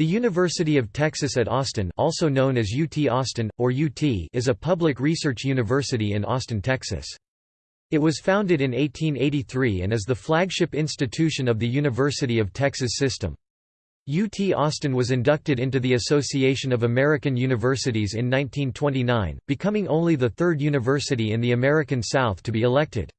The University of Texas at Austin also known as UT Austin, or UT is a public research university in Austin, Texas. It was founded in 1883 and is the flagship institution of the University of Texas system. UT Austin was inducted into the Association of American Universities in 1929, becoming only the third university in the American South to be elected.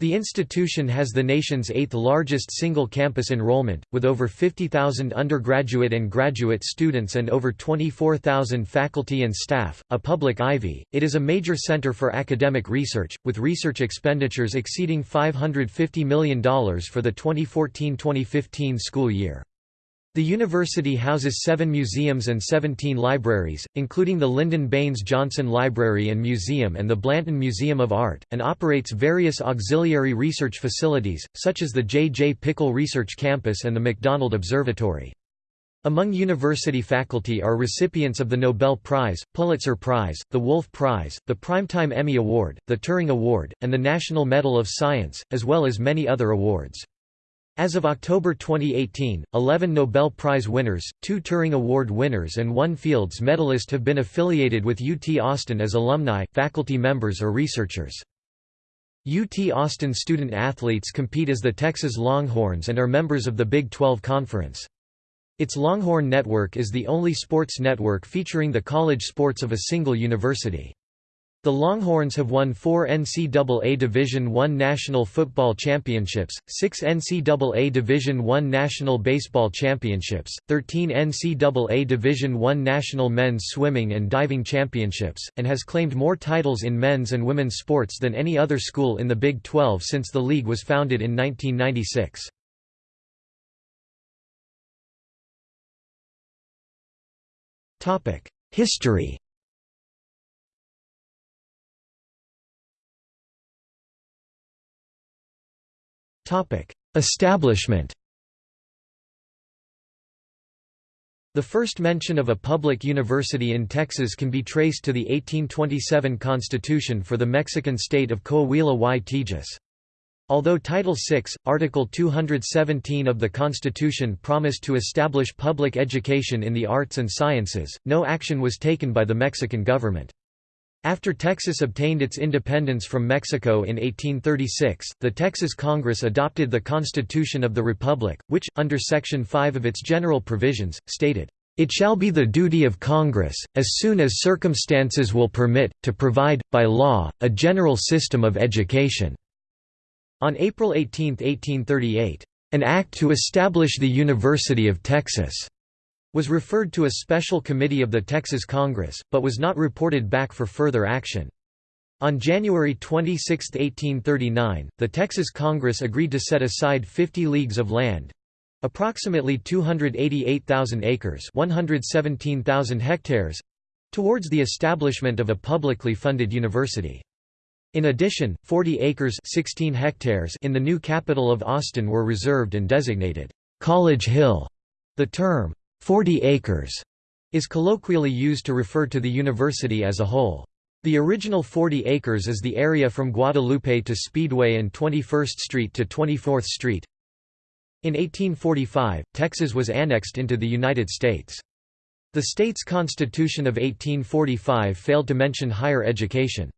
The institution has the nation's eighth largest single campus enrollment, with over 50,000 undergraduate and graduate students and over 24,000 faculty and staff. A public Ivy, it is a major center for academic research, with research expenditures exceeding $550 million for the 2014 2015 school year. The university houses seven museums and 17 libraries, including the Lyndon Baines Johnson Library and Museum and the Blanton Museum of Art, and operates various auxiliary research facilities, such as the J. J. Pickle Research Campus and the McDonald Observatory. Among university faculty are recipients of the Nobel Prize, Pulitzer Prize, the Wolf Prize, the Primetime Emmy Award, the Turing Award, and the National Medal of Science, as well as many other awards. As of October 2018, 11 Nobel Prize winners, two Turing Award winners and one Fields medalist have been affiliated with UT Austin as alumni, faculty members or researchers. UT Austin student athletes compete as the Texas Longhorns and are members of the Big 12 Conference. Its Longhorn Network is the only sports network featuring the college sports of a single university. The Longhorns have won four NCAA Division I National Football Championships, six NCAA Division I National Baseball Championships, 13 NCAA Division I National Men's Swimming and Diving Championships, and has claimed more titles in men's and women's sports than any other school in the Big 12 since the league was founded in 1996. History Establishment The first mention of a public university in Texas can be traced to the 1827 Constitution for the Mexican state of Coahuila y Tejas. Although Title VI, Article 217 of the Constitution promised to establish public education in the arts and sciences, no action was taken by the Mexican government. After Texas obtained its independence from Mexico in 1836, the Texas Congress adopted the Constitution of the Republic, which, under Section 5 of its general provisions, stated, "...it shall be the duty of Congress, as soon as circumstances will permit, to provide, by law, a general system of education." On April 18, 1838, "...an act to establish the University of Texas." Was referred to a special committee of the Texas Congress, but was not reported back for further action. On January 26, 1839, the Texas Congress agreed to set aside 50 leagues of land approximately 288,000 acres 117,000 hectares towards the establishment of a publicly funded university. In addition, 40 acres 16 hectares in the new capital of Austin were reserved and designated College Hill. The term, 40 acres is colloquially used to refer to the university as a whole. The original 40 acres is the area from Guadalupe to Speedway and 21st Street to 24th Street. In 1845, Texas was annexed into the United States. The state's Constitution of 1845 failed to mention higher education.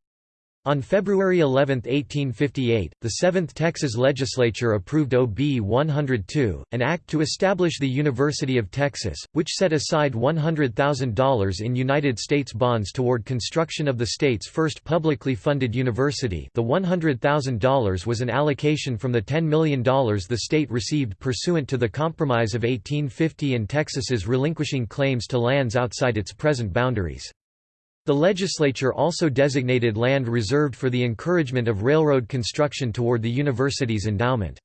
On February 11, 1858, the 7th Texas Legislature approved OB 102, an act to establish the University of Texas, which set aside $100,000 in United States bonds toward construction of the state's first publicly funded university the $100,000 was an allocation from the $10 million the state received pursuant to the Compromise of 1850 and Texas's relinquishing claims to lands outside its present boundaries. The legislature also designated land reserved for the encouragement of railroad construction toward the university's endowment.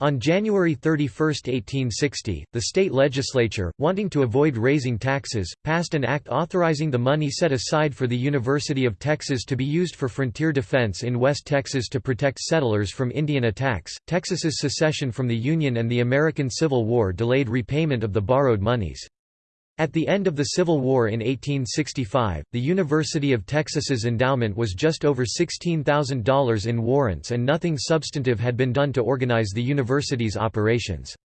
On January 31, 1860, the state legislature, wanting to avoid raising taxes, passed an act authorizing the money set aside for the University of Texas to be used for frontier defense in West Texas to protect settlers from Indian attacks. Texas's secession from the Union and the American Civil War delayed repayment of the borrowed monies. At the end of the Civil War in 1865, the University of Texas's endowment was just over $16,000 in warrants and nothing substantive had been done to organize the university's operations.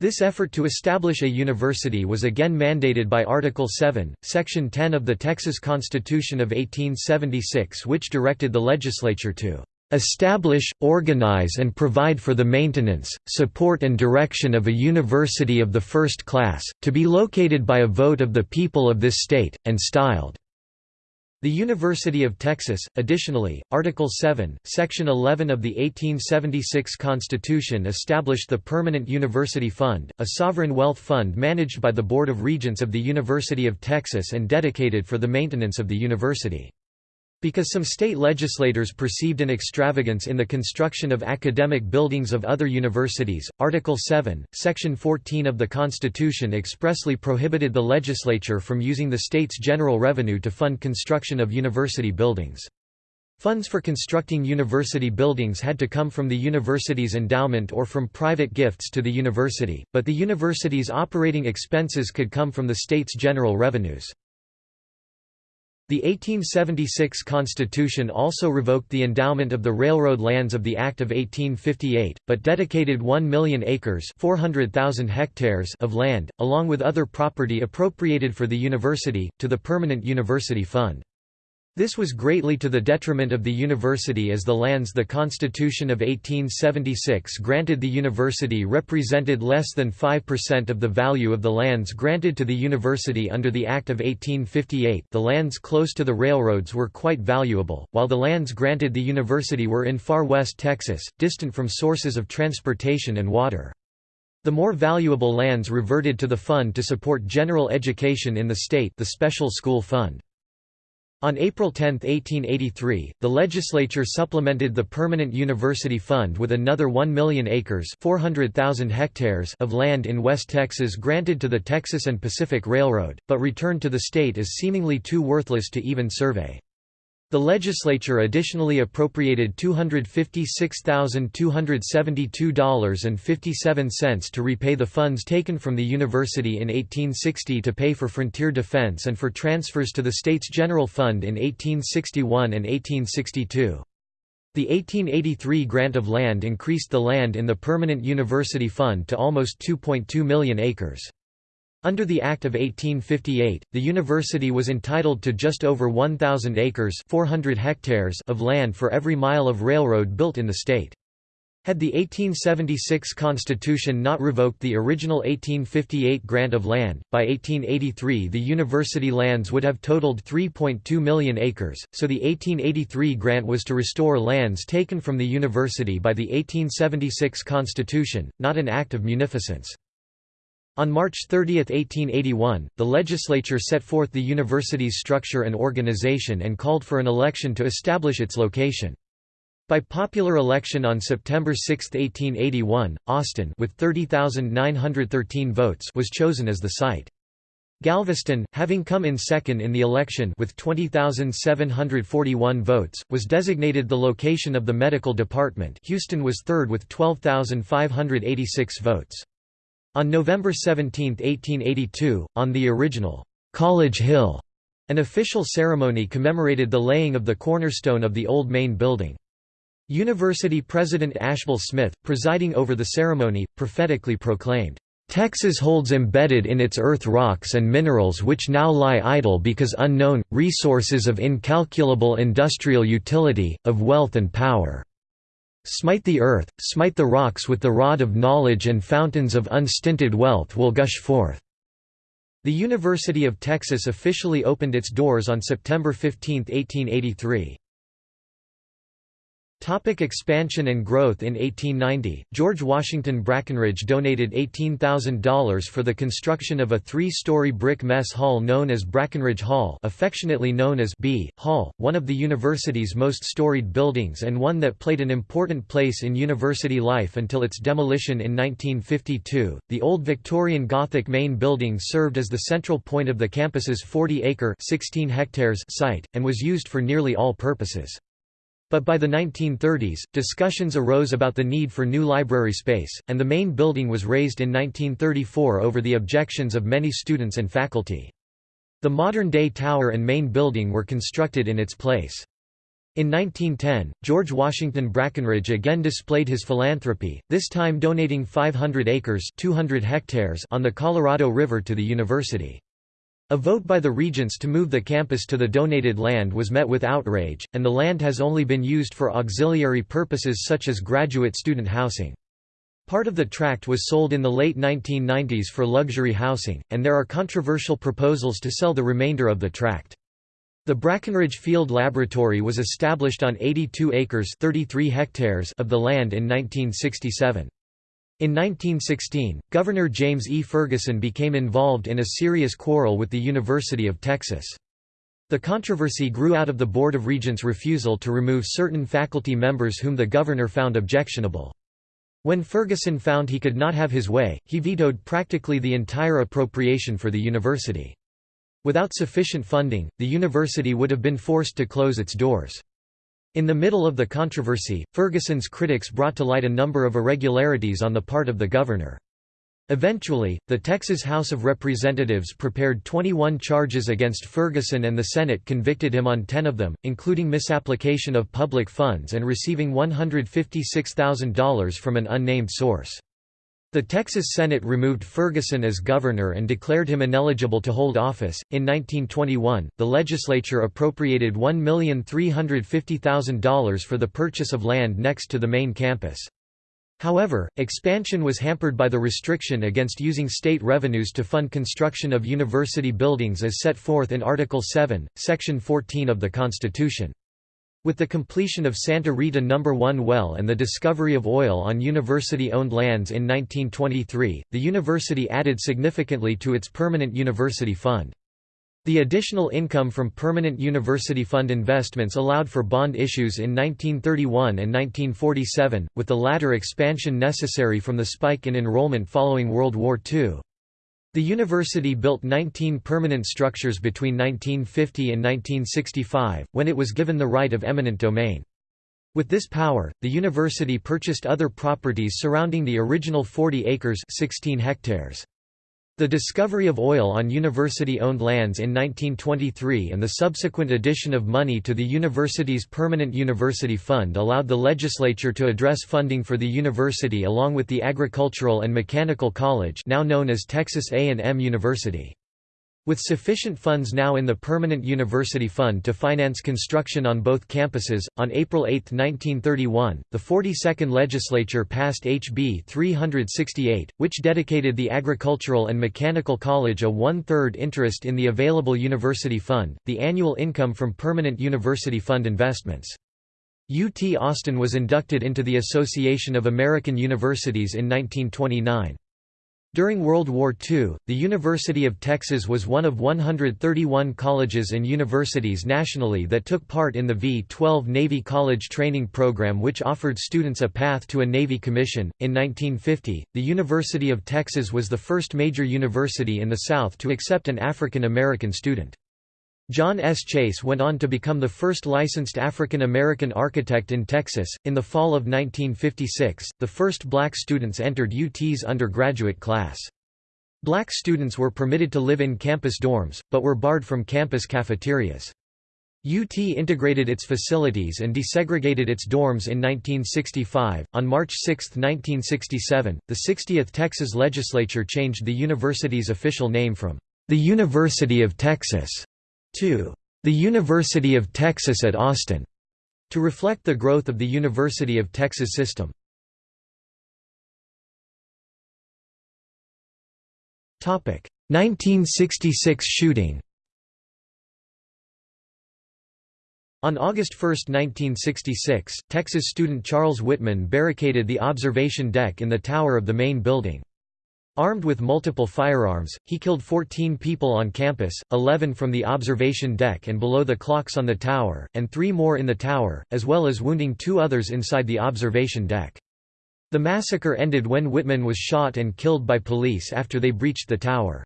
This effort to establish a university was again mandated by Article 7, Section 10 of the Texas Constitution of 1876 which directed the legislature to "...establish, organize and provide for the maintenance, support and direction of a university of the first class, to be located by a vote of the people of this state, and styled the University of Texas. Additionally, Article 7, Section 11 of the 1876 Constitution established the Permanent University Fund, a sovereign wealth fund managed by the Board of Regents of the University of Texas and dedicated for the maintenance of the university. Because some state legislators perceived an extravagance in the construction of academic buildings of other universities, Article 7, Section 14 of the Constitution expressly prohibited the legislature from using the state's general revenue to fund construction of university buildings. Funds for constructing university buildings had to come from the university's endowment or from private gifts to the university, but the university's operating expenses could come from the state's general revenues. The 1876 Constitution also revoked the endowment of the railroad lands of the Act of 1858, but dedicated 1 million acres 400,000 hectares of land, along with other property appropriated for the university, to the Permanent University Fund. This was greatly to the detriment of the university as the lands the Constitution of 1876 granted the university represented less than 5% of the value of the lands granted to the university under the Act of 1858 the lands close to the railroads were quite valuable, while the lands granted the university were in far west Texas, distant from sources of transportation and water. The more valuable lands reverted to the fund to support general education in the state the Special School Fund. On April 10, 1883, the legislature supplemented the Permanent University Fund with another 1 million acres 400,000 hectares of land in West Texas granted to the Texas and Pacific Railroad, but returned to the state as seemingly too worthless to even survey. The legislature additionally appropriated $256,272.57 to repay the funds taken from the university in 1860 to pay for frontier defense and for transfers to the state's general fund in 1861 and 1862. The 1883 grant of land increased the land in the Permanent University Fund to almost 2.2 million acres. Under the Act of 1858, the university was entitled to just over 1,000 acres 400 hectares of land for every mile of railroad built in the state. Had the 1876 Constitution not revoked the original 1858 grant of land, by 1883 the university lands would have totaled 3.2 million acres, so the 1883 grant was to restore lands taken from the university by the 1876 Constitution, not an act of munificence. On March 30, 1881, the legislature set forth the university's structure and organization and called for an election to establish its location. By popular election on September 6, 1881, Austin with 30,913 votes was chosen as the site. Galveston, having come in second in the election with 20,741 votes, was designated the location of the medical department Houston was third with 12,586 votes. On November 17, 1882, on the original College Hill, an official ceremony commemorated the laying of the cornerstone of the old main building. University President Ashbel Smith, presiding over the ceremony, prophetically proclaimed, Texas holds embedded in its earth rocks and minerals which now lie idle because unknown, resources of incalculable industrial utility, of wealth and power. Smite the earth, smite the rocks with the rod of knowledge and fountains of unstinted wealth will gush forth." The University of Texas officially opened its doors on September 15, 1883. Topic expansion and growth In 1890, George Washington Brackenridge donated $18,000 for the construction of a three-story brick mess hall known as Brackenridge Hall affectionately known as B. Hall, one of the university's most storied buildings and one that played an important place in university life until its demolition in 1952. The old Victorian Gothic main building served as the central point of the campus's 40-acre site, and was used for nearly all purposes. But by the 1930s, discussions arose about the need for new library space, and the main building was raised in 1934 over the objections of many students and faculty. The modern-day tower and main building were constructed in its place. In 1910, George Washington Brackenridge again displayed his philanthropy, this time donating 500 acres 200 hectares on the Colorado River to the university. A vote by the regents to move the campus to the donated land was met with outrage, and the land has only been used for auxiliary purposes such as graduate student housing. Part of the tract was sold in the late 1990s for luxury housing, and there are controversial proposals to sell the remainder of the tract. The Brackenridge Field Laboratory was established on 82 acres 33 hectares of the land in 1967. In 1916, Governor James E. Ferguson became involved in a serious quarrel with the University of Texas. The controversy grew out of the Board of Regents' refusal to remove certain faculty members whom the governor found objectionable. When Ferguson found he could not have his way, he vetoed practically the entire appropriation for the university. Without sufficient funding, the university would have been forced to close its doors. In the middle of the controversy, Ferguson's critics brought to light a number of irregularities on the part of the governor. Eventually, the Texas House of Representatives prepared 21 charges against Ferguson and the Senate convicted him on 10 of them, including misapplication of public funds and receiving $156,000 from an unnamed source. The Texas Senate removed Ferguson as governor and declared him ineligible to hold office. In 1921, the legislature appropriated $1,350,000 for the purchase of land next to the main campus. However, expansion was hampered by the restriction against using state revenues to fund construction of university buildings as set forth in Article 7, Section 14 of the Constitution. With the completion of Santa Rita No. 1 well and the discovery of oil on university-owned lands in 1923, the university added significantly to its permanent university fund. The additional income from permanent university fund investments allowed for bond issues in 1931 and 1947, with the latter expansion necessary from the spike in enrollment following World War II. The university built 19 permanent structures between 1950 and 1965, when it was given the right of eminent domain. With this power, the university purchased other properties surrounding the original 40 acres 16 hectares. The discovery of oil on university-owned lands in 1923 and the subsequent addition of money to the university's permanent university fund allowed the legislature to address funding for the university along with the Agricultural and Mechanical College now known as Texas A&M University. With sufficient funds now in the Permanent University Fund to finance construction on both campuses, on April 8, 1931, the 42nd Legislature passed HB 368, which dedicated the Agricultural and Mechanical College a one-third interest in the available university fund, the annual income from Permanent University Fund investments. UT Austin was inducted into the Association of American Universities in 1929. During World War II, the University of Texas was one of 131 colleges and universities nationally that took part in the V-12 Navy College Training Program which offered students a path to a Navy commission. In 1950, the University of Texas was the first major university in the South to accept an African American student. John S. Chase went on to become the first licensed African American architect in Texas. In the fall of 1956, the first black students entered UT's undergraduate class. Black students were permitted to live in campus dorms, but were barred from campus cafeterias. UT integrated its facilities and desegregated its dorms in 1965. On March 6, 1967, the 60th Texas legislature changed the university's official name from the University of Texas to the University of Texas at Austin, to reflect the growth of the University of Texas system. Topic 1966 shooting. On August 1, 1966, Texas student Charles Whitman barricaded the observation deck in the tower of the main building. Armed with multiple firearms, he killed 14 people on campus, 11 from the observation deck and below the clocks on the tower, and three more in the tower, as well as wounding two others inside the observation deck. The massacre ended when Whitman was shot and killed by police after they breached the tower.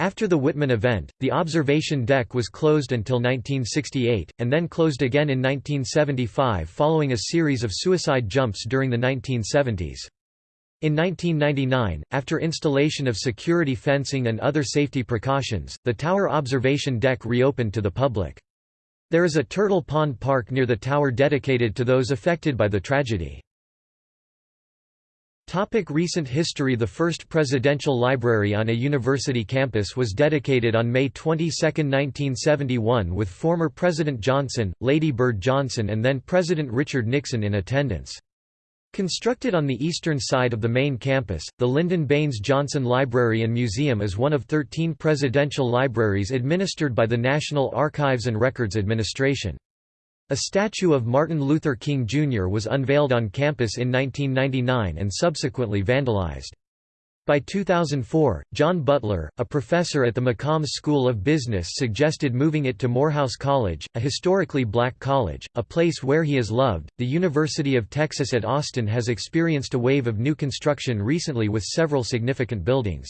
After the Whitman event, the observation deck was closed until 1968, and then closed again in 1975 following a series of suicide jumps during the 1970s. In 1999, after installation of security fencing and other safety precautions, the tower observation deck reopened to the public. There is a Turtle Pond Park near the tower dedicated to those affected by the tragedy. Topic recent history The first presidential library on a university campus was dedicated on May 22, 1971 with former President Johnson, Lady Bird Johnson and then President Richard Nixon in attendance. Constructed on the eastern side of the main campus, the Lyndon Baines Johnson Library and Museum is one of 13 presidential libraries administered by the National Archives and Records Administration. A statue of Martin Luther King Jr. was unveiled on campus in 1999 and subsequently vandalized. By 2004, John Butler, a professor at the McCombs School of Business suggested moving it to Morehouse College, a historically black college, a place where he is loved. The University of Texas at Austin has experienced a wave of new construction recently with several significant buildings.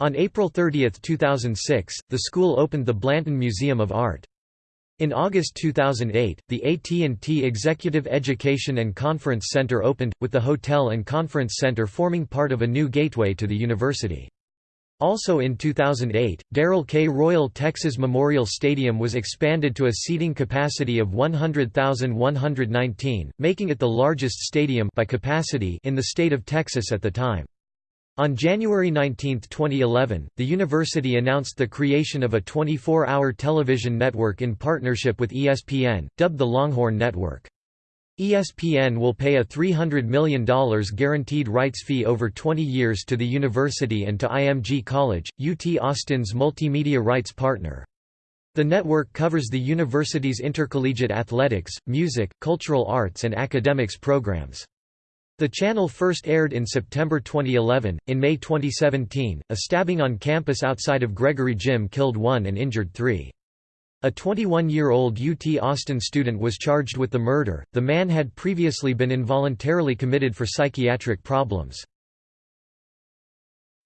On April 30, 2006, the school opened the Blanton Museum of Art. In August 2008, the AT&T Executive Education and Conference Center opened, with the hotel and conference center forming part of a new gateway to the university. Also in 2008, Darrell K. Royal Texas Memorial Stadium was expanded to a seating capacity of 100,119, making it the largest stadium by capacity in the state of Texas at the time. On January 19, 2011, the university announced the creation of a 24-hour television network in partnership with ESPN, dubbed the Longhorn Network. ESPN will pay a $300 million guaranteed rights fee over 20 years to the university and to IMG College, UT Austin's multimedia rights partner. The network covers the university's intercollegiate athletics, music, cultural arts and academics programs. The channel first aired in September 2011. In May 2017, a stabbing on campus outside of Gregory Gym killed one and injured three. A 21-year-old UT Austin student was charged with the murder. The man had previously been involuntarily committed for psychiatric problems.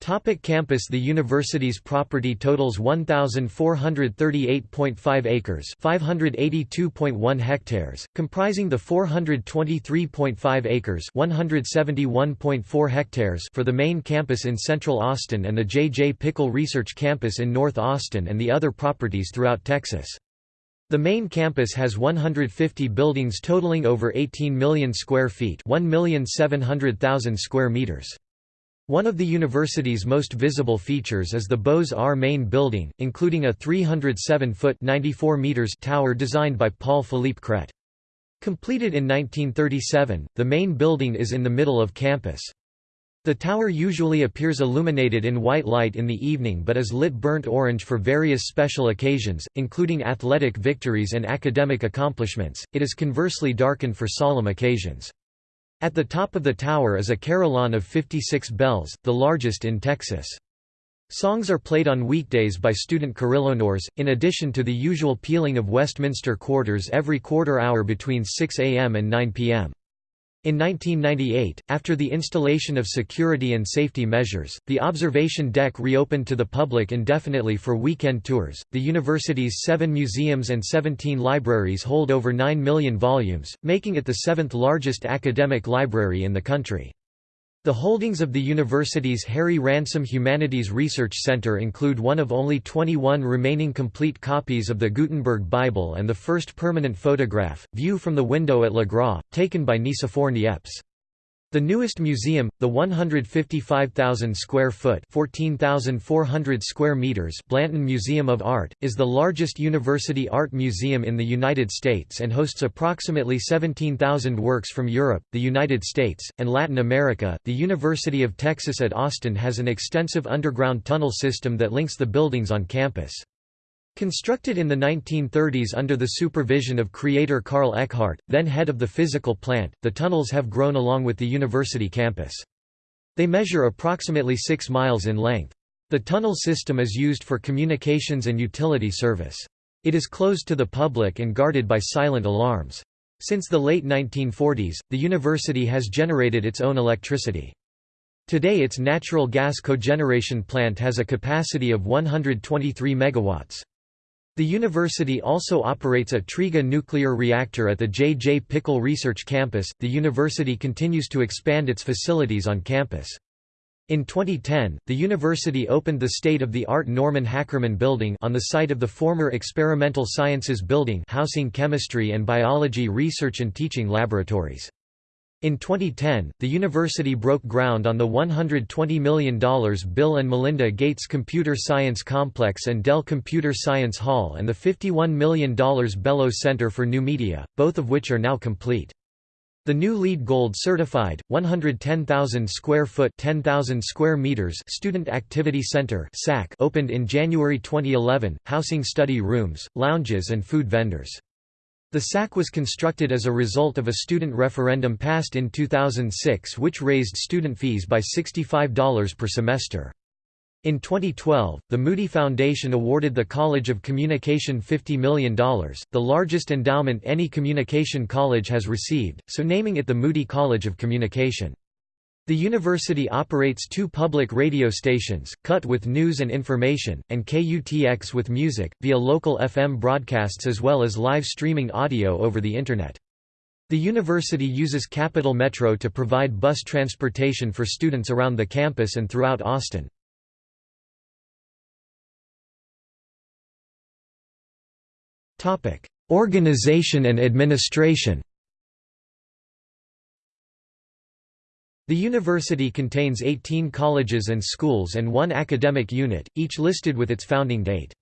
Topic campus The university's property totals 1,438.5 acres 582.1 hectares, comprising the 423.5 acres 171.4 hectares for the main campus in central Austin and the J. J. Pickle Research Campus in North Austin and the other properties throughout Texas. The main campus has 150 buildings totaling over 18 million square feet 1,700,000 square meters. One of the university's most visible features is the Beaux-Arts main building, including a 307-foot tower designed by Paul-Philippe Cret. Completed in 1937, the main building is in the middle of campus. The tower usually appears illuminated in white light in the evening but is lit burnt orange for various special occasions, including athletic victories and academic accomplishments. It is conversely darkened for solemn occasions. At the top of the tower is a carillon of 56 bells, the largest in Texas. Songs are played on weekdays by student carillonneurs, in addition to the usual pealing of Westminster quarters every quarter hour between 6 a.m. and 9 p.m. In 1998, after the installation of security and safety measures, the observation deck reopened to the public indefinitely for weekend tours. The university's seven museums and 17 libraries hold over 9 million volumes, making it the seventh largest academic library in the country. The holdings of the university's Harry Ransom Humanities Research Center include one of only 21 remaining complete copies of the Gutenberg Bible and the first permanent photograph, View from the Window at Le Gras, taken by Nicephore Niepce. The newest museum, the 155,000 square foot (14,400 square meters) Blanton Museum of Art, is the largest university art museum in the United States and hosts approximately 17,000 works from Europe, the United States, and Latin America. The University of Texas at Austin has an extensive underground tunnel system that links the buildings on campus. Constructed in the 1930s under the supervision of creator Carl Eckhardt, then head of the physical plant, the tunnels have grown along with the university campus. They measure approximately 6 miles in length. The tunnel system is used for communications and utility service. It is closed to the public and guarded by silent alarms. Since the late 1940s, the university has generated its own electricity. Today its natural gas cogeneration plant has a capacity of 123 megawatts. The university also operates a TRIGA nuclear reactor at the J. J. Pickle Research Campus. The university continues to expand its facilities on campus. In 2010, the university opened the state-of-the-art Norman Hackerman Building on the site of the former Experimental Sciences Building housing chemistry and biology research and teaching laboratories. In 2010, the university broke ground on the $120 million Bill and Melinda Gates Computer Science Complex and Dell Computer Science Hall and the $51 million Belo Center for New Media, both of which are now complete. The new LEED Gold certified 110,000 square foot 10,000 square meters Student Activity Center (SAC) opened in January 2011, housing study rooms, lounges and food vendors. The SAC was constructed as a result of a student referendum passed in 2006 which raised student fees by $65 per semester. In 2012, the Moody Foundation awarded the College of Communication $50 million, the largest endowment any communication college has received, so naming it the Moody College of Communication. The university operates two public radio stations, KUT with news and information, and KUTX with music, via local FM broadcasts as well as live streaming audio over the Internet. The university uses Capital Metro to provide bus transportation for students around the campus and throughout Austin. Organization and administration The university contains 18 colleges and schools and one academic unit, each listed with its founding date.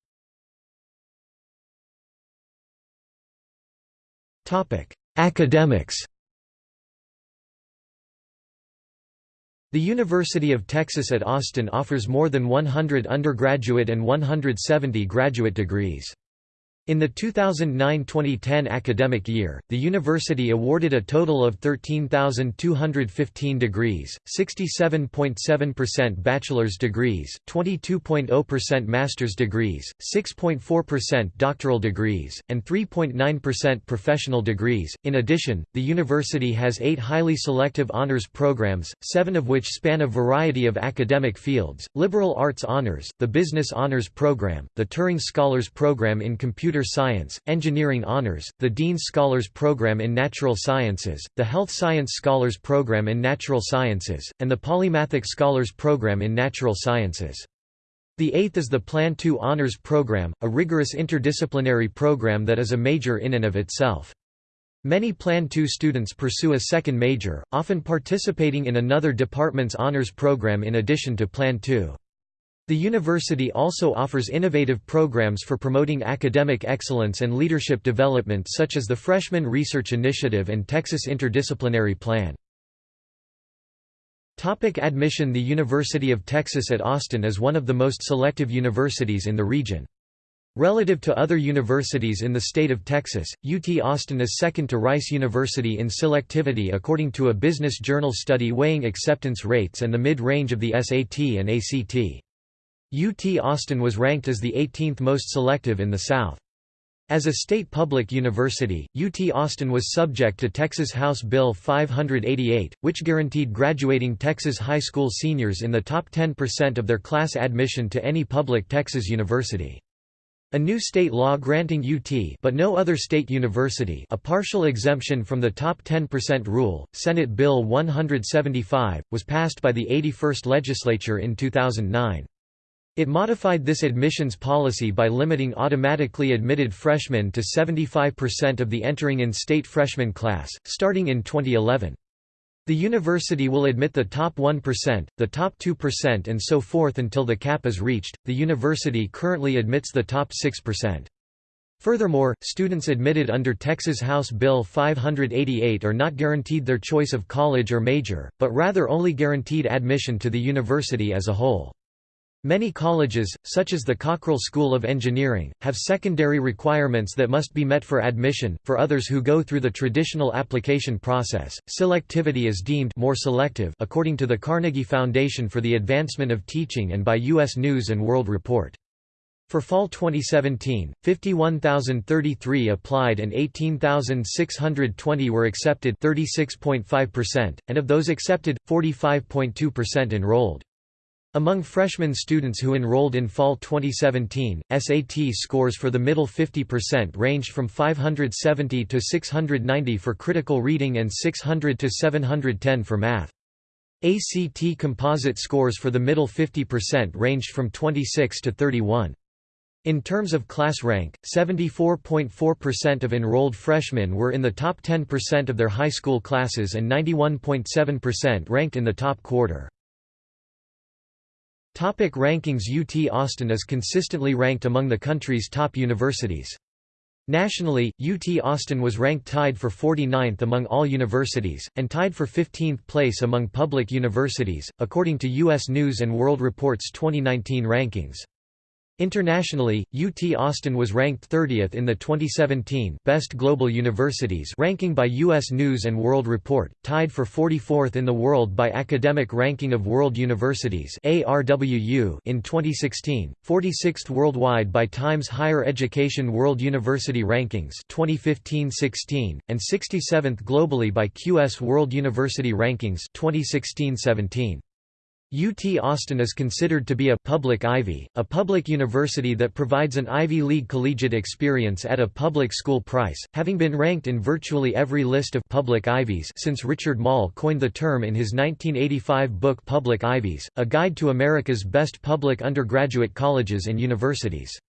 Academics The University of Texas at Austin offers more than 100 undergraduate and 170 graduate degrees. In the 2009–2010 academic year, the university awarded a total of 13,215 degrees, 67.7% bachelor's degrees, 22.0% master's degrees, 6.4% doctoral degrees, and 3.9% professional degrees. In addition, the university has eight highly selective honors programs, seven of which span a variety of academic fields, liberal arts honors, the business honors program, the Turing Scholars Program in computer Computer Science, Engineering Honors, the Dean's Scholars Program in Natural Sciences, the Health Science Scholars Program in Natural Sciences, and the Polymathic Scholars Program in Natural Sciences. The eighth is the Plan II Honors Program, a rigorous interdisciplinary program that is a major in and of itself. Many Plan II students pursue a second major, often participating in another department's honors program in addition to Plan II. The university also offers innovative programs for promoting academic excellence and leadership development such as the Freshman Research Initiative and Texas Interdisciplinary Plan. Topic admission The University of Texas at Austin is one of the most selective universities in the region. Relative to other universities in the state of Texas, UT Austin is second to Rice University in selectivity according to a Business Journal study weighing acceptance rates and the mid-range of the SAT and ACT. UT Austin was ranked as the 18th most selective in the South. As a state public university, UT Austin was subject to Texas House Bill 588, which guaranteed graduating Texas high school seniors in the top 10% of their class admission to any public Texas university. A new state law granting UT but no other state university a partial exemption from the top 10% rule, Senate Bill 175, was passed by the 81st legislature in 2009. It modified this admissions policy by limiting automatically admitted freshmen to 75% of the entering in-state freshman class, starting in 2011. The university will admit the top 1%, the top 2% and so forth until the cap is reached. The university currently admits the top 6%. Furthermore, students admitted under Texas House Bill 588 are not guaranteed their choice of college or major, but rather only guaranteed admission to the university as a whole. Many colleges, such as the Cockrell School of Engineering, have secondary requirements that must be met for admission. For others who go through the traditional application process, selectivity is deemed more selective according to the Carnegie Foundation for the Advancement of Teaching and by US News and World Report. For fall 2017, 51,033 applied and 18,620 were accepted 36.5%, and of those accepted, 45.2% enrolled. Among freshman students who enrolled in fall 2017, SAT scores for the middle 50% ranged from 570 to 690 for critical reading and 600 to 710 for math. ACT composite scores for the middle 50% ranged from 26 to 31. In terms of class rank, 74.4% of enrolled freshmen were in the top 10% of their high school classes and 91.7% ranked in the top quarter. Topic rankings UT Austin is consistently ranked among the country's top universities. Nationally, UT Austin was ranked tied for 49th among all universities, and tied for 15th place among public universities, according to U.S. News & World Report's 2019 rankings. Internationally, UT Austin was ranked 30th in the 2017 Best Global Universities ranking by US News & World Report, tied for 44th in the world by Academic Ranking of World Universities in 2016, 46th worldwide by Times Higher Education World University Rankings 2015-16, and 67th globally by QS World University Rankings 2016-17. UT Austin is considered to be a public Ivy, a public university that provides an Ivy League collegiate experience at a public school price, having been ranked in virtually every list of public Ivies since Richard Moll coined the term in his 1985 book Public Ivies, A Guide to America's Best Public Undergraduate Colleges and Universities.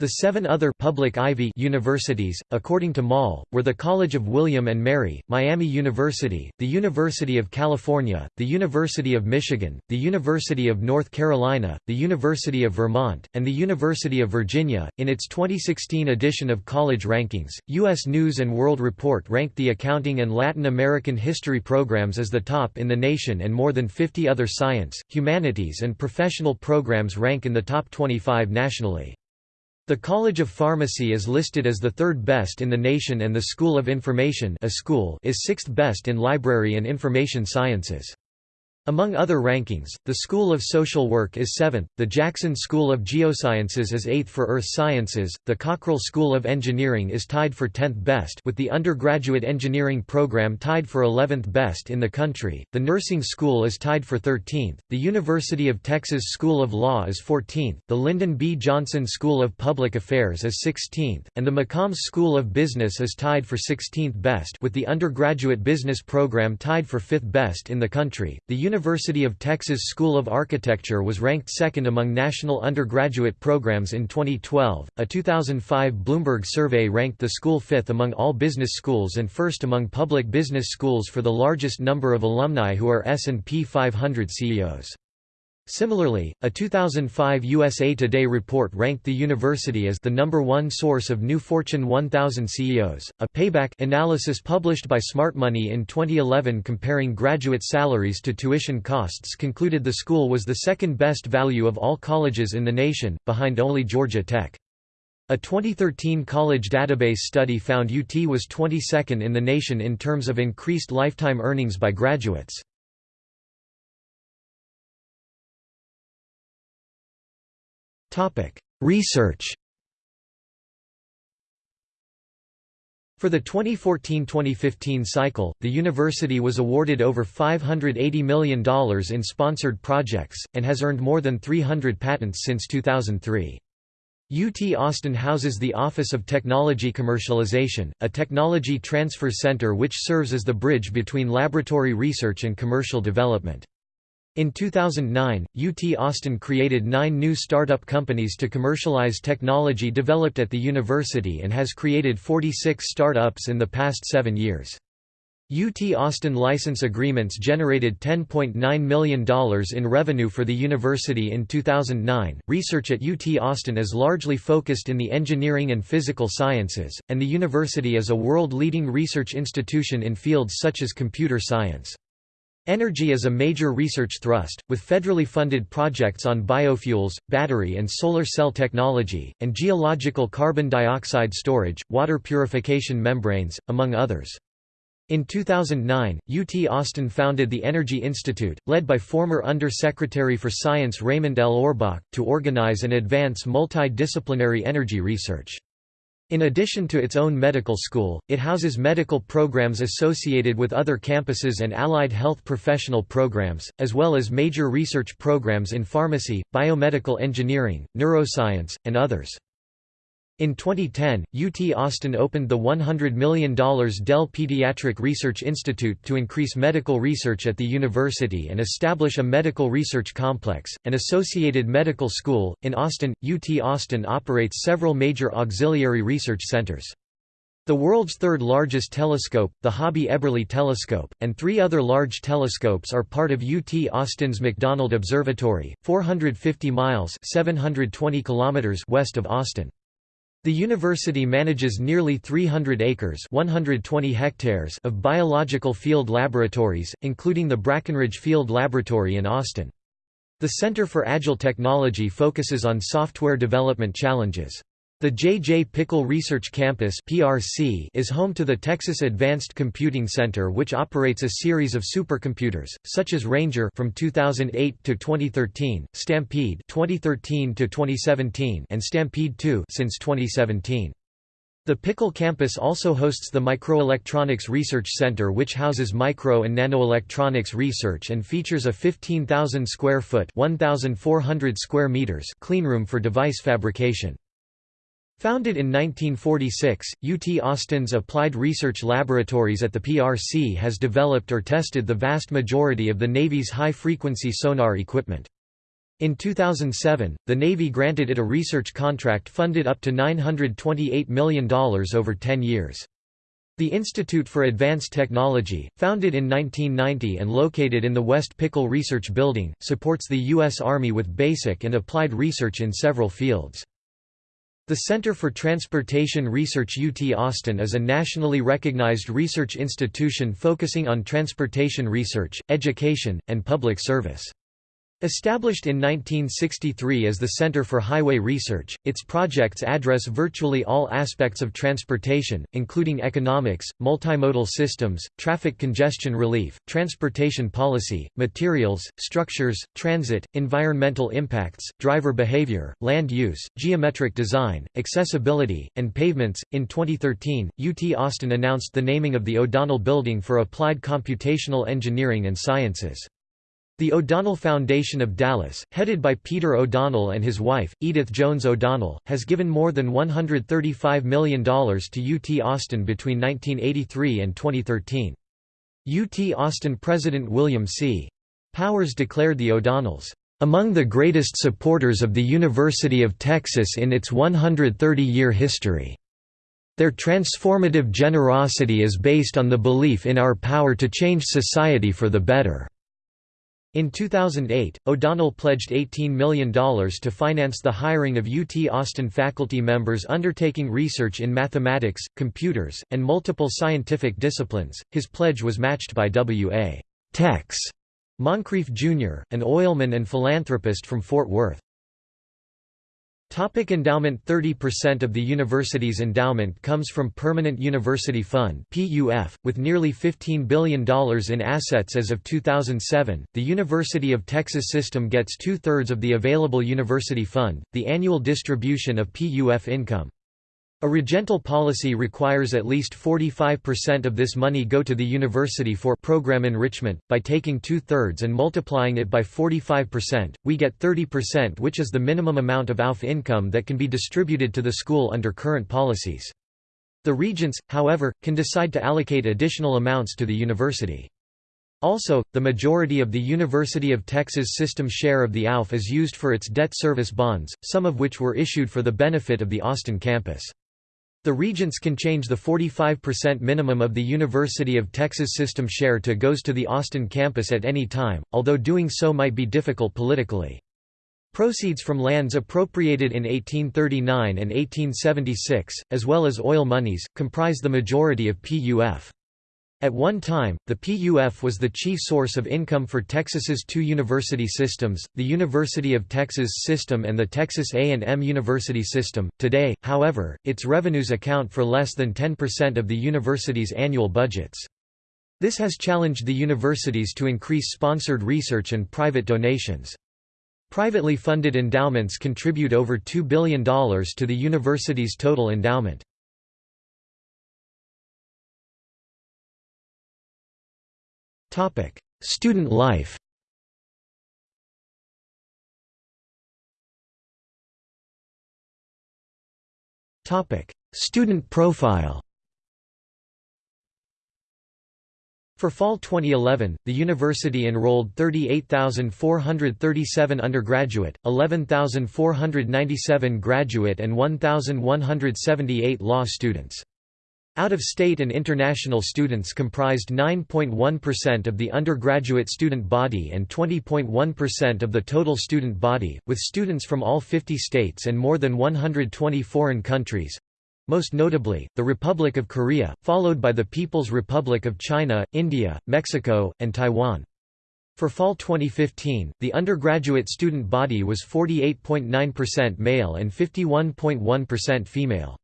The seven other public Ivy universities, according to Moll, were the College of William and Mary, Miami University, the University of California, the University of Michigan, the University of North Carolina, the University of Vermont, and the University of Virginia. In its 2016 edition of College Rankings, U.S. News and World Report ranked the accounting and Latin American history programs as the top in the nation, and more than 50 other science, humanities, and professional programs rank in the top 25 nationally. The College of Pharmacy is listed as the third best in the nation and the School of Information a school is sixth best in Library and Information Sciences. Among other rankings, the School of Social Work is 7th, the Jackson School of Geosciences is 8th for Earth Sciences, the Cockrell School of Engineering is tied for 10th best with the undergraduate engineering program tied for 11th best in the country, the Nursing School is tied for 13th, the University of Texas School of Law is 14th, the Lyndon B. Johnson School of Public Affairs is 16th, and the McCombs School of Business is tied for 16th best with the undergraduate business program tied for 5th best in the country. The University of Texas School of Architecture was ranked second among national undergraduate programs in 2012. A 2005 Bloomberg survey ranked the school fifth among all business schools and first among public business schools for the largest number of alumni who are S&P 500 CEOs. Similarly, a 2005 USA Today report ranked the university as the number one source of new Fortune 1000 CEOs. A payback analysis published by Smart Money in 2011 comparing graduate salaries to tuition costs concluded the school was the second best value of all colleges in the nation, behind only Georgia Tech. A 2013 college database study found UT was 22nd in the nation in terms of increased lifetime earnings by graduates. Research For the 2014–2015 cycle, the university was awarded over $580 million in sponsored projects, and has earned more than 300 patents since 2003. UT Austin houses the Office of Technology Commercialization, a technology transfer center which serves as the bridge between laboratory research and commercial development. In 2009, UT Austin created nine new startup companies to commercialize technology developed at the university and has created 46 startups in the past seven years. UT Austin license agreements generated $10.9 million in revenue for the university in 2009. Research at UT Austin is largely focused in the engineering and physical sciences, and the university is a world leading research institution in fields such as computer science. Energy is a major research thrust, with federally funded projects on biofuels, battery and solar cell technology, and geological carbon dioxide storage, water purification membranes, among others. In 2009, UT Austin founded the Energy Institute, led by former Under-Secretary for Science Raymond L. Orbach, to organize and advance multidisciplinary energy research. In addition to its own medical school, it houses medical programs associated with other campuses and allied health professional programs, as well as major research programs in pharmacy, biomedical engineering, neuroscience, and others. In 2010, UT Austin opened the $100 million Dell Pediatric Research Institute to increase medical research at the university and establish a medical research complex, an associated medical school. In Austin, UT Austin operates several major auxiliary research centers. The world's third largest telescope, the Hobby Eberly Telescope, and three other large telescopes are part of UT Austin's McDonald Observatory, 450 miles 720 kilometers west of Austin. The university manages nearly 300 acres 120 hectares of biological field laboratories, including the Brackenridge Field Laboratory in Austin. The Center for Agile Technology focuses on software development challenges. The J. J. Pickle Research Campus (PRC) is home to the Texas Advanced Computing Center, which operates a series of supercomputers, such as Ranger from 2008 to 2013, Stampede 2013 to 2017, and Stampede 2 since 2017. The Pickle campus also hosts the Microelectronics Research Center which houses micro and nanoelectronics research and features a 15,000 square foot 1,400 square meters cleanroom for device fabrication. Founded in 1946, UT Austin's Applied Research Laboratories at the PRC has developed or tested the vast majority of the Navy's high-frequency sonar equipment. In 2007, the Navy granted it a research contract funded up to $928 million over 10 years. The Institute for Advanced Technology, founded in 1990 and located in the West Pickle Research Building, supports the U.S. Army with basic and applied research in several fields. The Center for Transportation Research UT Austin is a nationally recognized research institution focusing on transportation research, education, and public service. Established in 1963 as the Center for Highway Research, its projects address virtually all aspects of transportation, including economics, multimodal systems, traffic congestion relief, transportation policy, materials, structures, transit, environmental impacts, driver behavior, land use, geometric design, accessibility, and pavements. In 2013, UT Austin announced the naming of the O'Donnell Building for Applied Computational Engineering and Sciences. The O'Donnell Foundation of Dallas, headed by Peter O'Donnell and his wife, Edith Jones O'Donnell, has given more than $135 million to UT Austin between 1983 and 2013. UT Austin President William C. Powers declared the O'Donnells, "...among the greatest supporters of the University of Texas in its 130-year history." Their transformative generosity is based on the belief in our power to change society for the better. In 2008, O'Donnell pledged $18 million to finance the hiring of UT Austin faculty members undertaking research in mathematics, computers, and multiple scientific disciplines. His pledge was matched by W.A. Tex Moncrief Jr., an oilman and philanthropist from Fort Worth. Topic endowment 30% of the university's endowment comes from Permanent University Fund (PUF), with nearly $15 billion in assets as of 2007. The University of Texas system gets two-thirds of the available university fund, the annual distribution of PUF income. A regental policy requires at least 45% of this money go to the university for program enrichment. By taking two-thirds and multiplying it by 45%, we get 30% which is the minimum amount of AUF income that can be distributed to the school under current policies. The regents, however, can decide to allocate additional amounts to the university. Also, the majority of the University of Texas system share of the AUF is used for its debt service bonds, some of which were issued for the benefit of the Austin campus. The regents can change the 45% minimum of the University of Texas system share to goes to the Austin campus at any time, although doing so might be difficult politically. Proceeds from lands appropriated in 1839 and 1876, as well as oil monies, comprise the majority of PUF. At one time, the PUF was the chief source of income for Texas's two university systems, the University of Texas System and the Texas A&M University System. Today, however, its revenues account for less than 10% of the university's annual budgets. This has challenged the universities to increase sponsored research and private donations. Privately funded endowments contribute over $2 billion to the university's total endowment. Student life. Student profile. For fall 2011, the university enrolled 38,437 undergraduate, 11,497 graduate and 1,178 law students. Out-of-state and international students comprised 9.1% of the undergraduate student body and 20.1% of the total student body, with students from all 50 states and more than 120 foreign countries most notably, the Republic of Korea, followed by the People's Republic of China, India, Mexico, and Taiwan. For fall 2015, the undergraduate student body was 48.9% male and 51.1% female.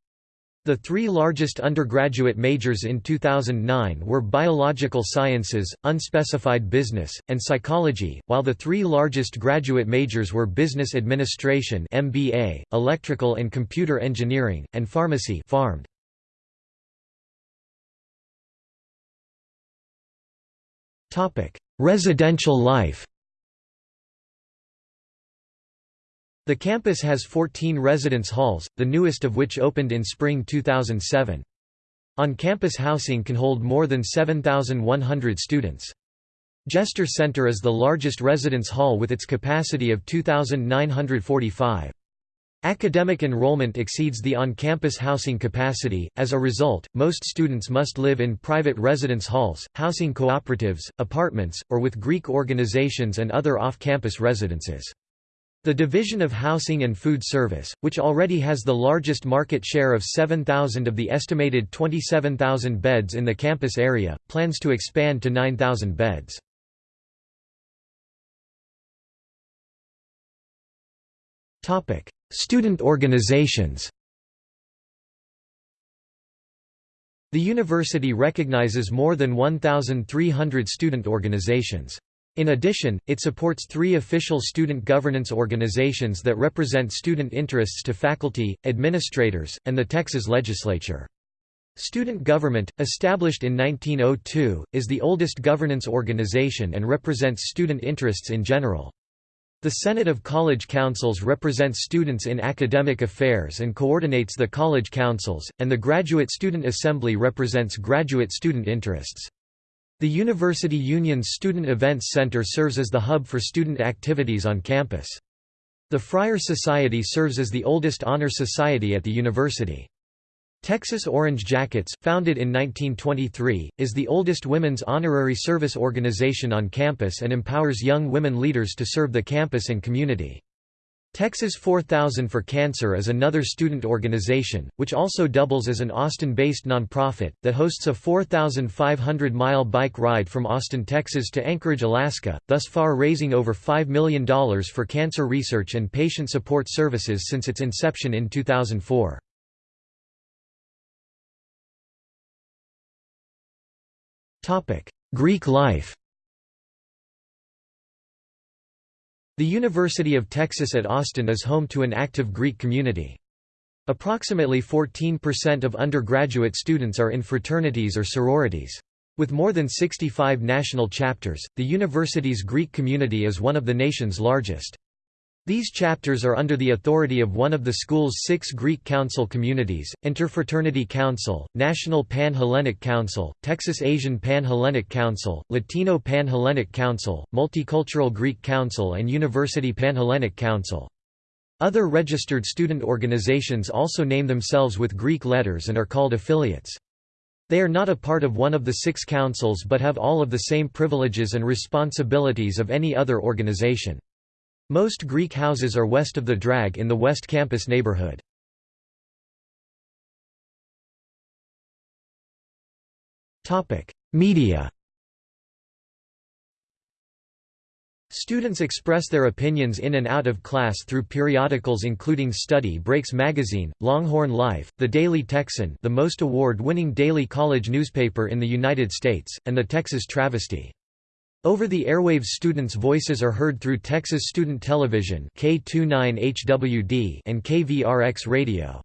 The three largest undergraduate majors in 2009 were biological sciences, unspecified business, and psychology, while the three largest graduate majors were business administration (MBA), electrical and computer engineering, and pharmacy. Topic: Residential life. The campus has 14 residence halls, the newest of which opened in spring 2007. On-campus housing can hold more than 7,100 students. Jester Center is the largest residence hall with its capacity of 2,945. Academic enrollment exceeds the on-campus housing capacity, as a result, most students must live in private residence halls, housing cooperatives, apartments, or with Greek organizations and other off-campus residences. The Division of Housing and Food Service, which already has the largest market share of 7,000 of the estimated 27,000 beds in the campus area, plans to expand to 9,000 beds. Student organizations The university recognizes more than 1,300 student organizations. In addition, it supports three official student governance organizations that represent student interests to faculty, administrators, and the Texas legislature. Student Government, established in 1902, is the oldest governance organization and represents student interests in general. The Senate of College Councils represents students in academic affairs and coordinates the college councils, and the Graduate Student Assembly represents graduate student interests. The University Union's Student Events Center serves as the hub for student activities on campus. The Friar Society serves as the oldest honor society at the university. Texas Orange Jackets, founded in 1923, is the oldest women's honorary service organization on campus and empowers young women leaders to serve the campus and community. Texas 4000 for Cancer is another student organization, which also doubles as an Austin-based nonprofit, that hosts a 4,500-mile bike ride from Austin, Texas to Anchorage, Alaska, thus far raising over $5 million for cancer research and patient support services since its inception in 2004. Greek life The University of Texas at Austin is home to an active Greek community. Approximately 14% of undergraduate students are in fraternities or sororities. With more than 65 national chapters, the university's Greek community is one of the nation's largest. These chapters are under the authority of one of the school's six Greek Council communities, Interfraternity Council, National Pan-Hellenic Council, Texas Asian Pan-Hellenic Council, Latino Pan-Hellenic Council, Multicultural Greek Council and University Pan-Hellenic Council. Other registered student organizations also name themselves with Greek letters and are called affiliates. They are not a part of one of the six councils but have all of the same privileges and responsibilities of any other organization. Most Greek houses are west of the drag in the West Campus neighborhood. Media Students express their opinions in and out of class through periodicals including Study Breaks magazine, Longhorn Life, The Daily Texan the most award-winning daily college newspaper in the United States, and the Texas Travesty. Over the airwaves students' voices are heard through Texas Student Television K29HWD and KVRX Radio.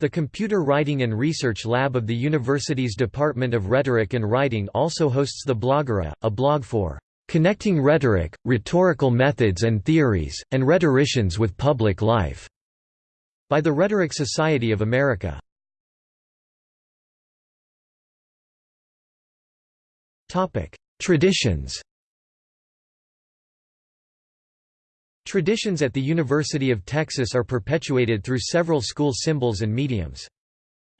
The Computer Writing and Research Lab of the university's Department of Rhetoric and Writing also hosts the Blogora, a blog for "...connecting rhetoric, rhetorical methods and theories, and rhetoricians with public life." by the Rhetoric Society of America. Traditions Traditions at the University of Texas are perpetuated through several school symbols and mediums.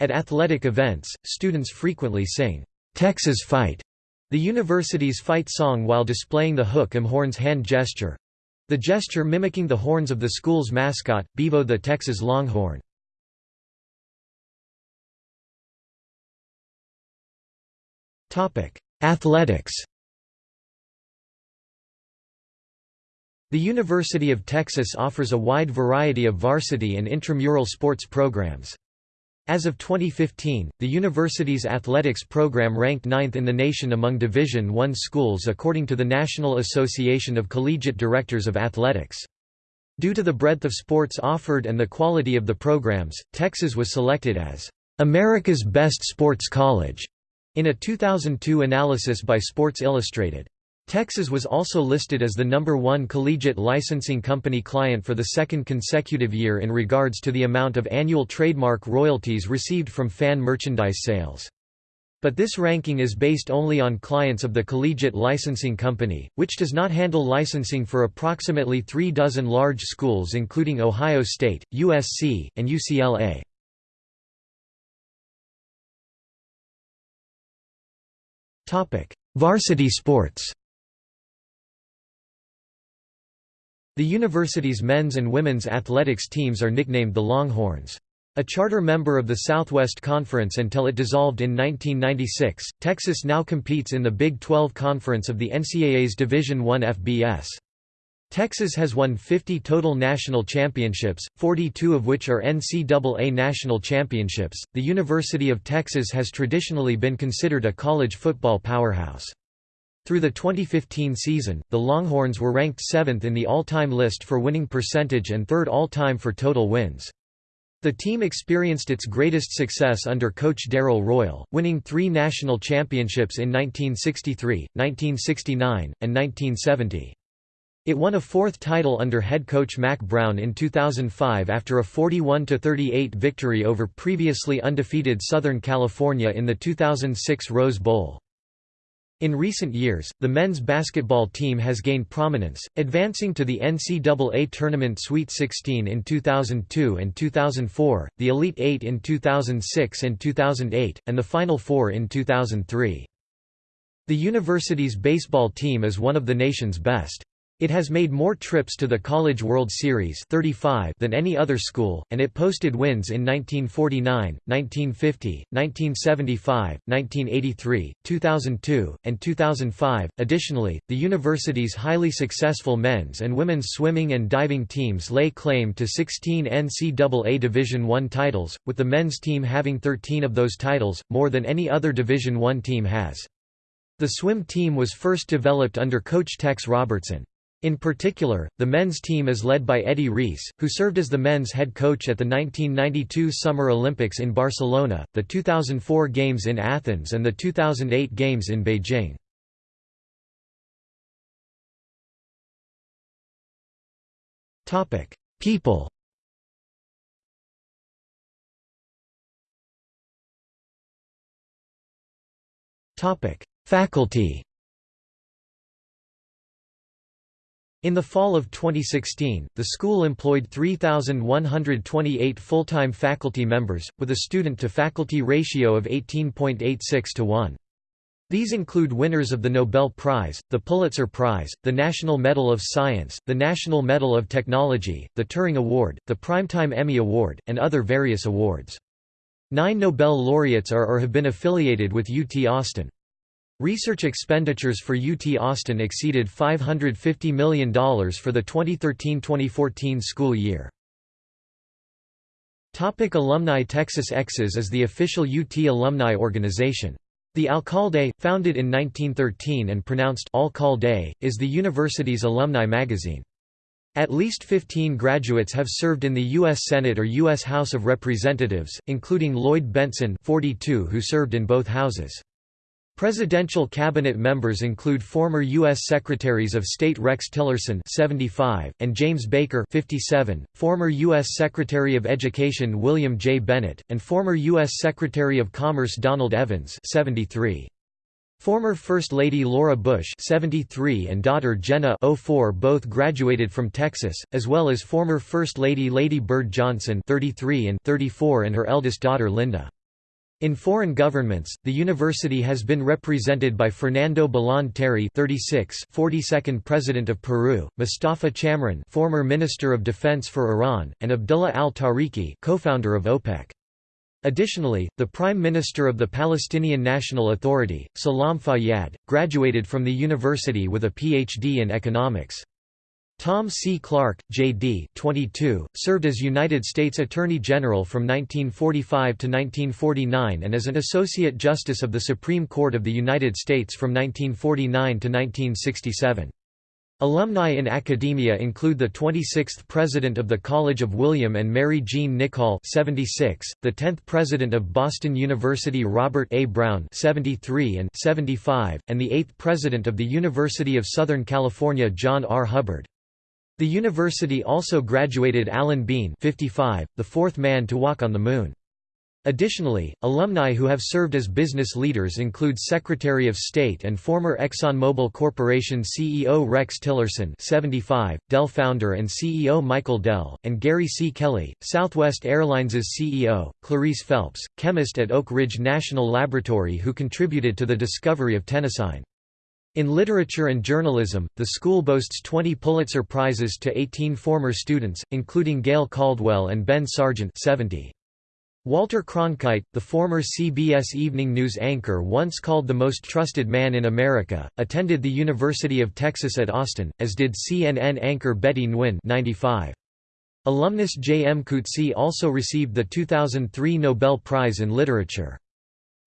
At athletic events, students frequently sing, "'Texas Fight' the university's fight song while displaying the hook 'em horns hand gesture, the gesture mimicking the horns of the school's mascot, Bevo the Texas Longhorn. Athletics The University of Texas offers a wide variety of varsity and intramural sports programs. As of 2015, the university's athletics program ranked ninth in the nation among Division I schools according to the National Association of Collegiate Directors of Athletics. Due to the breadth of sports offered and the quality of the programs, Texas was selected as America's Best Sports College in a 2002 analysis by Sports Illustrated. Texas was also listed as the number one collegiate licensing company client for the second consecutive year in regards to the amount of annual trademark royalties received from fan merchandise sales. But this ranking is based only on clients of the collegiate licensing company, which does not handle licensing for approximately three dozen large schools including Ohio State, USC, and UCLA. Varsity sports The university's men's and women's athletics teams are nicknamed the Longhorns. A charter member of the Southwest Conference until it dissolved in 1996, Texas now competes in the Big 12 Conference of the NCAA's Division I FBS. Texas has won 50 total national championships, 42 of which are NCAA national championships. The University of Texas has traditionally been considered a college football powerhouse. Through the 2015 season, the Longhorns were ranked seventh in the all-time list for winning percentage and third all-time for total wins. The team experienced its greatest success under coach Darrell Royal, winning three national championships in 1963, 1969, and 1970. It won a fourth title under head coach Mack Brown in 2005 after a 41–38 victory over previously undefeated Southern California in the 2006 Rose Bowl. In recent years, the men's basketball team has gained prominence, advancing to the NCAA Tournament Sweet 16 in 2002 and 2004, the Elite Eight in 2006 and 2008, and the Final Four in 2003. The university's baseball team is one of the nation's best. It has made more trips to the College World Series 35 than any other school, and it posted wins in 1949, 1950, 1975, 1983, 2002, and 2005. Additionally, the university's highly successful men's and women's swimming and diving teams lay claim to 16 NCAA Division I titles, with the men's team having 13 of those titles, more than any other Division I team has. The swim team was first developed under coach Tex Robertson. In particular, the men's team is led by Eddie Reese, who served as the men's head coach at the 1992 Summer Olympics in Barcelona, the 2004 Games in Athens and the 2008 Games in Beijing. People Faculty In the fall of 2016, the school employed 3,128 full-time faculty members, with a student-to-faculty ratio of 18.86 to 1. These include winners of the Nobel Prize, the Pulitzer Prize, the National Medal of Science, the National Medal of Technology, the Turing Award, the Primetime Emmy Award, and other various awards. Nine Nobel laureates are or have been affiliated with UT Austin. Research expenditures for UT Austin exceeded $550 million for the 2013–2014 school year. Topic alumni Texas Exes is the official UT alumni organization. The Alcalde, founded in 1913 and pronounced Alcalde, is the university's alumni magazine. At least 15 graduates have served in the U.S. Senate or U.S. House of Representatives, including Lloyd Bentsen 42 who served in both houses. Presidential cabinet members include former U.S. Secretaries of State Rex Tillerson 75, and James Baker 57, former U.S. Secretary of Education William J. Bennett, and former U.S. Secretary of Commerce Donald Evans 73. Former First Lady Laura Bush 73 and daughter Jenna 04 both graduated from Texas, as well as former First Lady Lady Bird Johnson 33 and 34 and her eldest daughter Linda. In foreign governments, the university has been represented by Fernando Belaúnde Terry 36, 42nd President of Peru, Mustafa Chamran former Minister of Defense for Iran, and Abdullah al-Tariqi co-founder of OPEC. Additionally, the Prime Minister of the Palestinian National Authority, Salam Fayyad, graduated from the university with a Ph.D. in economics. Tom C. Clark, J.D. 22, served as United States Attorney General from 1945 to 1949 and as an Associate Justice of the Supreme Court of the United States from 1949 to 1967. Alumni in academia include the 26th President of the College of William and Mary Gene Nichol 76, the 10th President of Boston University Robert A. Brown 73 and 75, and the 8th President of the University of Southern California John R. Hubbard. The university also graduated Alan Bean 55, the fourth man to walk on the Moon. Additionally, alumni who have served as business leaders include Secretary of State and former ExxonMobil Corporation CEO Rex Tillerson 75, Dell founder and CEO Michael Dell, and Gary C. Kelly, Southwest Airlines' CEO, Clarice Phelps, chemist at Oak Ridge National Laboratory who contributed to the discovery of tennessine. In literature and journalism, the school boasts 20 Pulitzer Prizes to 18 former students, including Gail Caldwell and Ben Sargent 70. Walter Cronkite, the former CBS Evening News anchor once called the most trusted man in America, attended the University of Texas at Austin, as did CNN anchor Betty Nguyen 95. Alumnus J. M. Coetzee also received the 2003 Nobel Prize in Literature.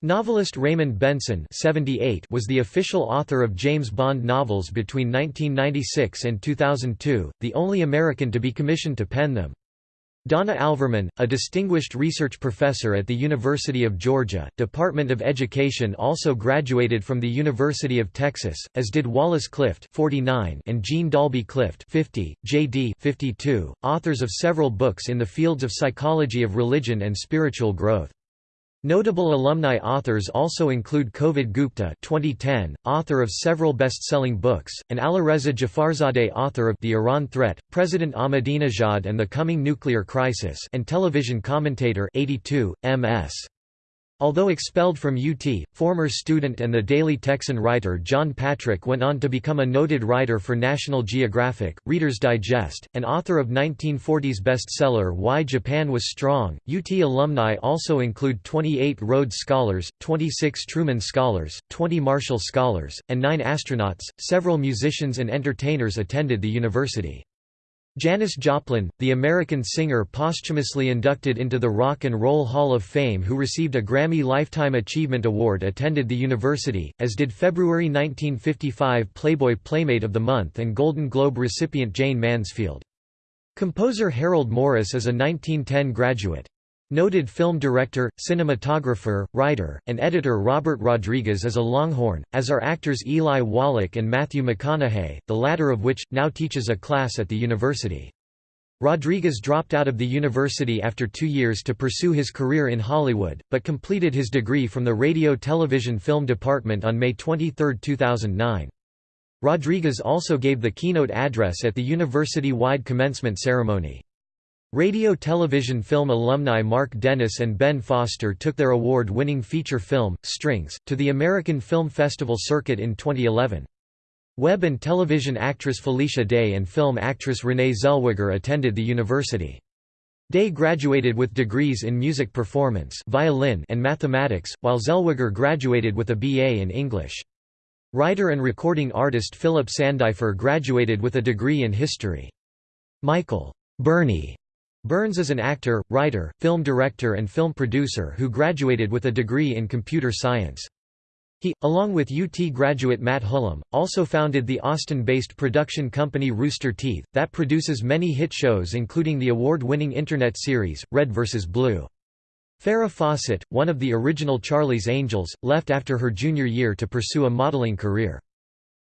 Novelist Raymond Benson 78 was the official author of James Bond novels between 1996 and 2002, the only American to be commissioned to pen them. Donna Alvermann, a distinguished research professor at the University of Georgia, Department of Education also graduated from the University of Texas, as did Wallace Clift 49 and Jean Dalby Clift 50, J.D. 52, authors of several books in the fields of psychology of religion and spiritual growth. Notable alumni authors also include Kovid Gupta 2010, author of several best-selling books, and Alireza Jafarzadeh author of The Iran Threat, President Ahmadinejad and the Coming Nuclear Crisis and television commentator 82, M.S. Although expelled from UT, former student and the Daily Texan writer John Patrick went on to become a noted writer for National Geographic, Reader's Digest, and author of 1940s bestseller Why Japan Was Strong. UT alumni also include 28 Rhodes Scholars, 26 Truman Scholars, 20 Marshall Scholars, and 9 astronauts. Several musicians and entertainers attended the university. Janis Joplin, the American singer posthumously inducted into the Rock and Roll Hall of Fame who received a Grammy Lifetime Achievement Award attended the university, as did February 1955 Playboy Playmate of the Month and Golden Globe recipient Jayne Mansfield. Composer Harold Morris is a 1910 graduate. Noted film director, cinematographer, writer, and editor Robert Rodriguez is a Longhorn, as are actors Eli Wallach and Matthew McConaughey, the latter of which, now teaches a class at the university. Rodriguez dropped out of the university after two years to pursue his career in Hollywood, but completed his degree from the Radio Television Film Department on May 23, 2009. Rodriguez also gave the keynote address at the university-wide commencement ceremony. Radio television film alumni Mark Dennis and Ben Foster took their award-winning feature film, Strings, to the American Film Festival circuit in 2011. Web and television actress Felicia Day and film actress Renee Zellweger attended the university. Day graduated with degrees in music performance violin and mathematics, while Zellweger graduated with a BA in English. Writer and recording artist Philip Sandifer graduated with a degree in history. Michael Burnie Burns is an actor, writer, film director and film producer who graduated with a degree in computer science. He, along with UT graduate Matt Hullum, also founded the Austin-based production company Rooster Teeth, that produces many hit shows including the award-winning Internet series, Red vs. Blue. Farrah Fawcett, one of the original Charlie's Angels, left after her junior year to pursue a modeling career.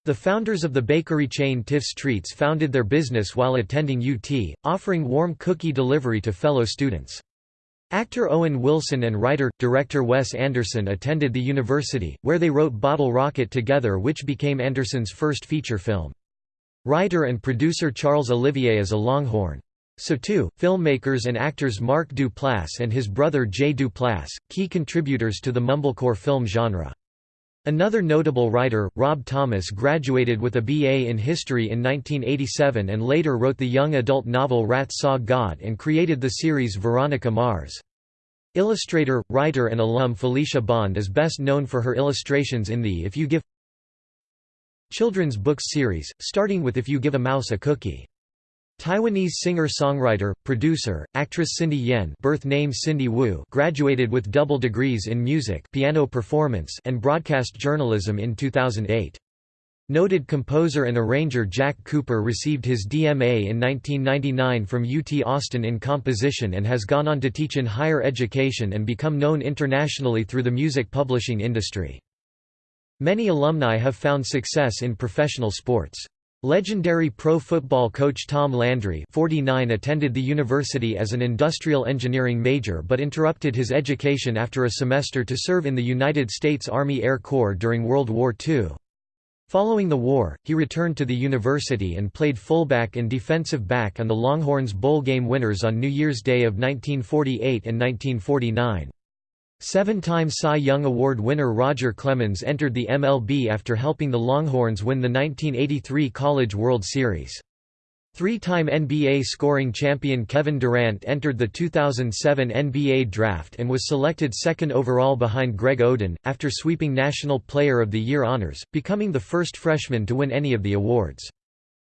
The founders of the bakery chain Tiff's Treats founded their business while attending UT, offering warm cookie delivery to fellow students. Actor Owen Wilson and writer-director Wes Anderson attended the university, where they wrote Bottle Rocket together which became Anderson's first feature film. Writer and producer Charles Olivier is a Longhorn. So too, filmmakers and actors Mark Duplass and his brother Jay Duplass, key contributors to the mumblecore film genre. Another notable writer, Rob Thomas graduated with a BA in history in 1987 and later wrote the young adult novel Rats Saw God and created the series Veronica Mars. Illustrator, writer and alum Felicia Bond is best known for her illustrations in the If You Give children's books series, starting with If You Give a Mouse a Cookie. Taiwanese singer-songwriter, producer, actress Cindy Yen birth name Cindy Wu graduated with double degrees in music piano performance and broadcast journalism in 2008. Noted composer and arranger Jack Cooper received his DMA in 1999 from UT Austin in composition and has gone on to teach in higher education and become known internationally through the music publishing industry. Many alumni have found success in professional sports. Legendary pro football coach Tom Landry 49 attended the university as an industrial engineering major but interrupted his education after a semester to serve in the United States Army Air Corps during World War II. Following the war, he returned to the university and played fullback and defensive back on the Longhorns bowl game winners on New Year's Day of 1948 and 1949. Seven-time Cy Young Award winner Roger Clemens entered the MLB after helping the Longhorns win the 1983 College World Series. Three-time NBA scoring champion Kevin Durant entered the 2007 NBA Draft and was selected second overall behind Greg Oden, after sweeping National Player of the Year honors, becoming the first freshman to win any of the awards.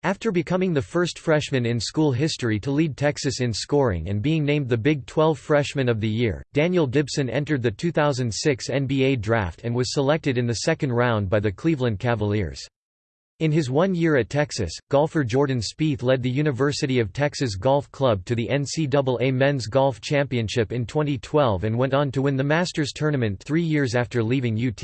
After becoming the first freshman in school history to lead Texas in scoring and being named the Big 12 Freshman of the Year, Daniel Gibson entered the 2006 NBA Draft and was selected in the second round by the Cleveland Cavaliers. In his one year at Texas, golfer Jordan Spieth led the University of Texas Golf Club to the NCAA Men's Golf Championship in 2012 and went on to win the Masters tournament three years after leaving UT.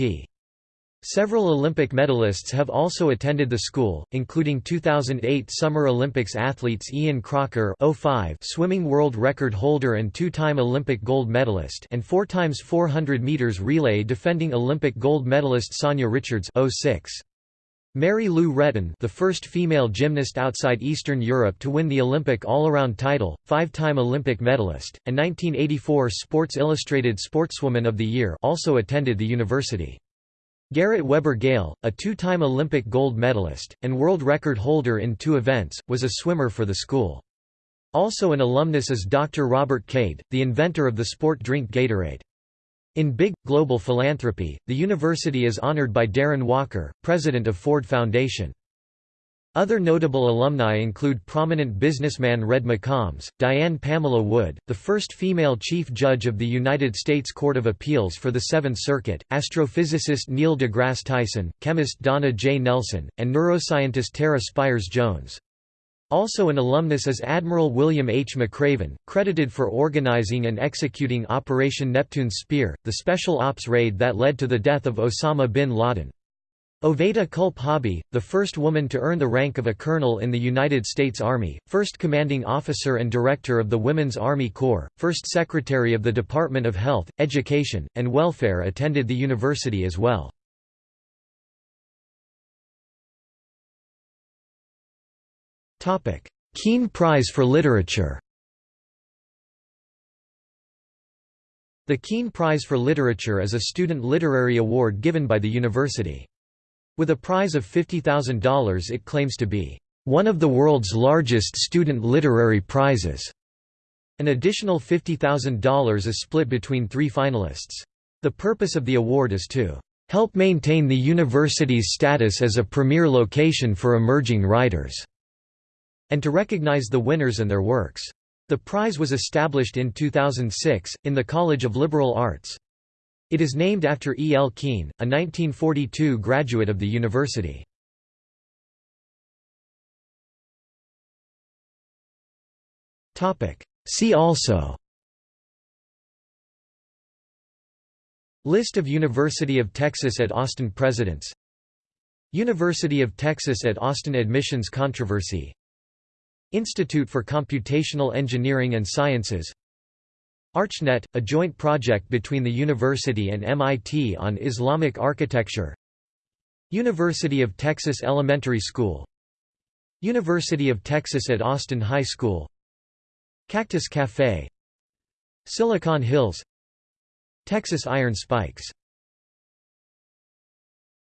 Several Olympic medalists have also attended the school, including 2008 Summer Olympics athletes Ian Crocker 05 swimming world record holder and two-time Olympic gold medalist and four times 400 meters relay defending Olympic gold medalist Sanya Richards 06. Mary Lou Retton the first female gymnast outside Eastern Europe to win the Olympic all-around title, five-time Olympic medalist, and 1984 Sports Illustrated Sportswoman of the Year also attended the university. Garrett Weber Gale, a two-time Olympic gold medalist, and world record holder in two events, was a swimmer for the school. Also an alumnus is Dr. Robert Cade, the inventor of the sport drink Gatorade. In Big, Global Philanthropy, the university is honored by Darren Walker, president of Ford Foundation. Other notable alumni include prominent businessman Red McCombs, Diane Pamela Wood, the first female chief judge of the United States Court of Appeals for the Seventh Circuit, astrophysicist Neil deGrasse Tyson, chemist Donna J. Nelson, and neuroscientist Tara Spires Jones. Also an alumnus is Admiral William H. McRaven, credited for organizing and executing Operation Neptune's Spear, the special ops raid that led to the death of Osama bin Laden. Oveta Culp Hobby, the first woman to earn the rank of a colonel in the United States Army, first commanding officer and director of the Women's Army Corps, first secretary of the Department of Health, Education, and Welfare attended the university as well. Keene Prize for Literature The Keene Prize for Literature is a student literary award given by the university. With a prize of $50,000 it claims to be, "...one of the world's largest student literary prizes." An additional $50,000 is split between three finalists. The purpose of the award is to help maintain the university's status as a premier location for emerging writers, and to recognize the winners and their works. The prize was established in 2006, in the College of Liberal Arts. It is named after E. L. Keene, a 1942 graduate of the university. See also List of University of Texas at Austin presidents University of Texas at Austin admissions controversy Institute for Computational Engineering and Sciences ArchNet, a joint project between the university and MIT on Islamic architecture. University of Texas Elementary School. University of Texas at Austin High School. Cactus Café Silicon Hills. Texas Iron Spikes